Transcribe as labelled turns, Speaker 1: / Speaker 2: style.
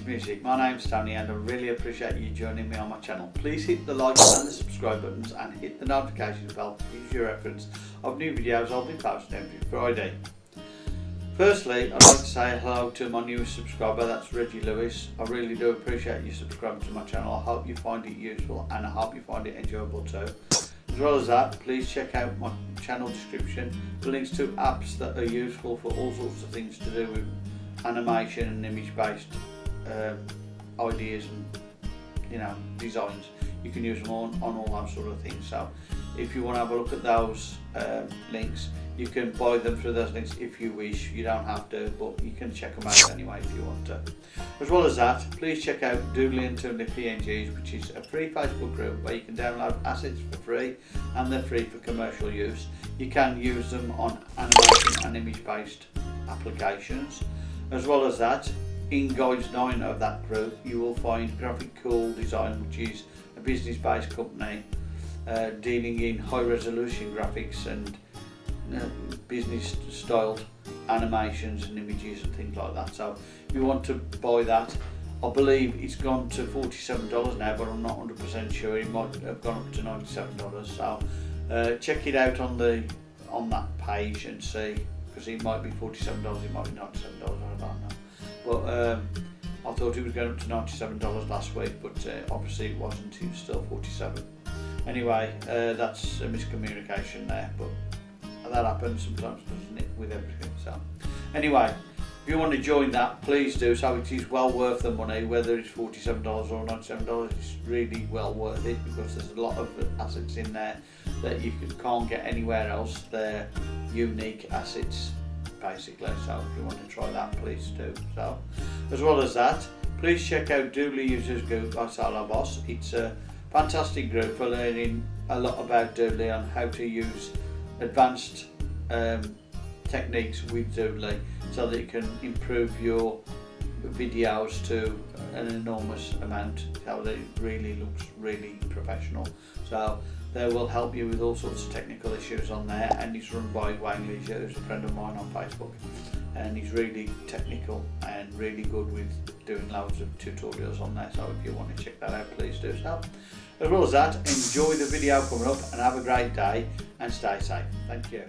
Speaker 1: Music. My name's Tony and I really appreciate you joining me on my channel. Please hit the like and the subscribe buttons and hit the notification bell Use your reference of new videos I'll be posting every Friday. Firstly, I'd like to say hello to my newest subscriber, that's Reggie Lewis. I really do appreciate you subscribing to my channel. I hope you find it useful and I hope you find it enjoyable too. As well as that, please check out my channel description for links to apps that are useful for all sorts of things to do with animation and image based uh, ideas and you know designs. You can use them on, on all those sort of things so if you want to have a look at those um, links you can buy them through those links if you wish. You don't have to but you can check them out anyway if you want to. As well as that please check out Doodly and Toonly PNGs which is a free Facebook group where you can download assets for free and they're free for commercial use. You can use them on animation and image based applications. As well as that, in Guides 9 of that group, you will find Graphic Cool Design, which is a business-based company uh, dealing in high resolution graphics and uh, business styled animations and images and things like that. So if you want to buy that, I believe it's gone to $47 now, but I'm not 100% sure. It might have gone up to $97. So uh, check it out on the on that page and see because it might be $47, it might be $97, I don't know. But um, I thought it was going up to $97 last week, but uh, obviously it wasn't, it was still 47 Anyway, uh, that's a miscommunication there, but that happens sometimes, doesn't it, with everything. So, anyway, if you want to join that, please do. So it is well worth the money, whether it's $47 or $97, it's really well worth it because there's a lot of assets in there that you can't get anywhere else. They're unique assets basically so if you want to try that please do so. As well as that please check out Doodly Users Group by Salah Boss. It's a fantastic group for learning a lot about Doodly and how to use advanced um, techniques with Doodly so that you can improve your videos to an enormous amount. How it really looks really professional. So they will help you with all sorts of technical issues on there and it's run by Wayne Leisure who's a friend of mine on Facebook and he's really technical and really good with doing loads of tutorials on there so if you want to check that out please do so. As well as that enjoy the video coming up and have a great day and stay safe. Thank you